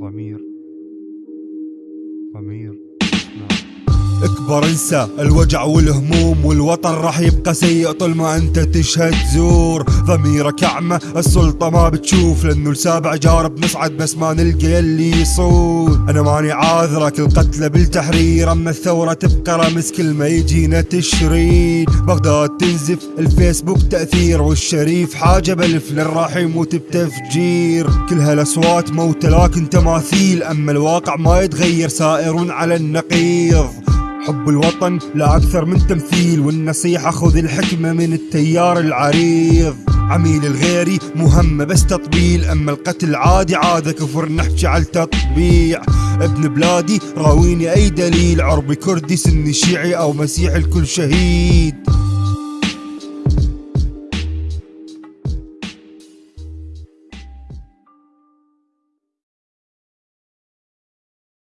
ضمير. ضمير. اكبر انسى الوجع والهموم والوطن راح يبقى سيء طول ما انت تشهد زور. ضميرك اعمى السلطة ما بتشوف لأنه السابع جارب نصعد بس ما نلقى اللي يصون. أنا ماني عاذرك القتلى بالتحرير أما الثورة تبقى رمز كل ما يجينا تشرين. بغداد تنزف الفيسبوك تأثير والشريف حاجة بلف للراح يموت بتفجير كل هالأصوات موت لكن تماثيل أما الواقع ما يتغير سائر على النقيض. حب الوطن لا أكثر من تمثيل والنصيحة خذ الحكمة من التيار العريض. عميل الغيري مهمة بس تطبيل أما القتل عادي عادة كفر نحكي على التطبيع. ابن بلادي راويني أي دليل عربي كردي سني شيعي أو مسيحي الكل شهيد.